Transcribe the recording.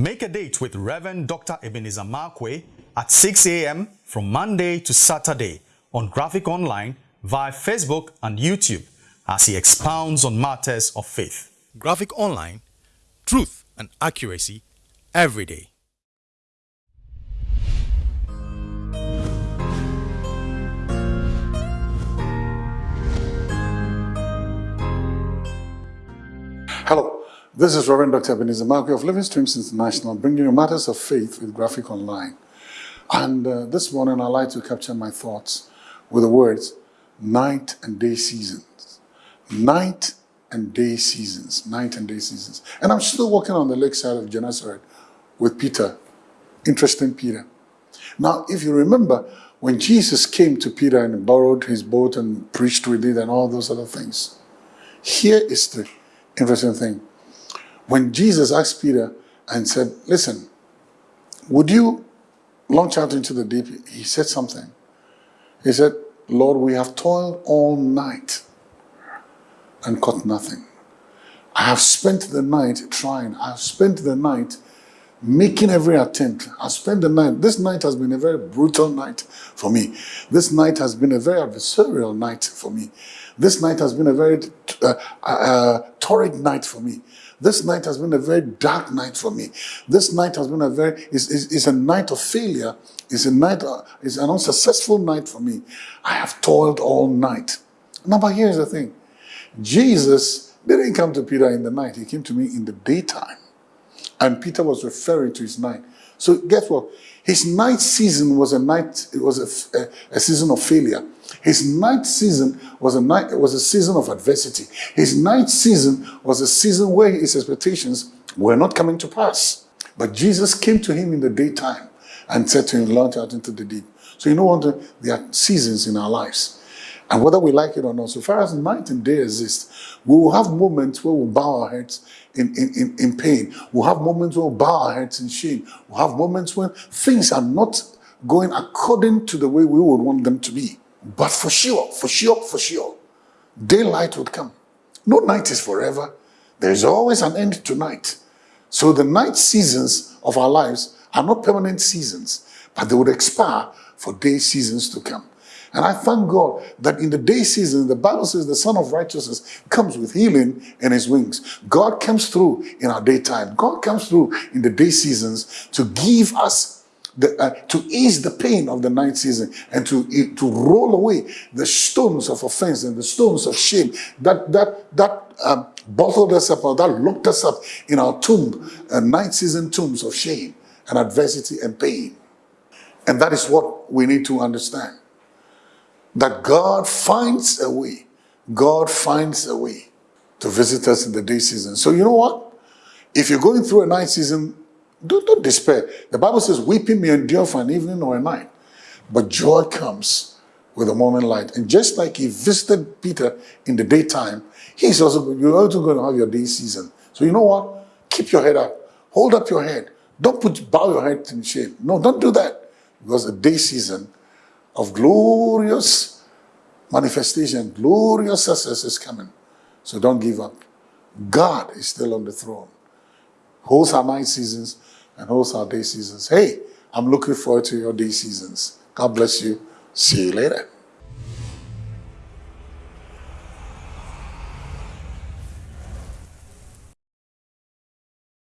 Make a date with Reverend Dr. Ebenezer Markwei at 6 a.m. from Monday to Saturday on Graphic Online via Facebook and YouTube as he expounds on matters of faith. Graphic Online, truth and accuracy every day. Hello, this is Reverend Dr. Ebenezer Markwei of Living Streams International, bringing you matters of faith with Graphic Online. And uh, this morning, I'd like to capture my thoughts with the words night and day seasons. Night and day seasons. Night and day seasons. And I'm still walking on the lakeside of Gennesaret with Peter. Interesting Peter. Now, if you remember, when Jesus came to Peter and borrowed his boat and preached with it and all those other things, here is the interesting thing. When Jesus asked Peter and said, listen, would you launch out into the deep? He said something. He said, Lord, we have toiled all night and caught nothing. I have spent the night trying. I have spent the night making every attempt. I spent the night. This night has been a very brutal night for me. This night has been a very adversarial night for me. This night has been a very uh, uh, torrid night for me. This night has been a very dark night for me. This night has been a very, is, is, is a night of failure. It's a night, uh, it's an unsuccessful night for me. I have toiled all night. Now, but here's the thing. Jesus didn't come to Peter in the night. He came to me in the daytime. And Peter was referring to his night. So guess what? His night season was a night, it was a, a, season of failure. His night season was a night it was a season of adversity. His night season was a season where his expectations were not coming to pass. But Jesus came to him in the daytime and said to him, launch out into the deep. So you know what? There are seasons in our lives. And whether we like it or not, so far as night and day exist, we will have moments where we'll bow our heads in, in, in, in pain. We'll have moments where we'll bow our heads in shame. We'll have moments when things are not going according to the way we would want them to be. But for sure, for sure, for sure, daylight would come. No night is forever. There's always an end to night. So the night seasons of our lives are not permanent seasons, but they would expire for day seasons to come. And I thank God that in the day season, the Bible says the Son of Righteousness comes with healing in his wings. God comes through in our daytime. God comes through in the day seasons to give us the, uh, to ease the pain of the night season and to, to roll away the stones of offense and the stones of shame that, that, that um, bottled us up or that locked us up in our tomb, uh, night season tombs of shame and adversity and pain. And that is what we need to understand. That God finds a way. God finds a way to visit us in the day season. So you know what? If you're going through a night season, don't, don't despair. The Bible says, weeping may endure for an evening or a night, but joy comes with the morning light. And just like he visited Peter in the daytime, he's also, you're also going to have your day season. So you know what? Keep your head up. Hold up your head. Don't put bow your head in shame. No, don't do that. Because the day season of glorious manifestation, glorious success is coming. So don't give up. God is still on the throne. Holds our night seasons and also our day seasons. Hey, I'm looking forward to your day seasons. God bless you. See you later.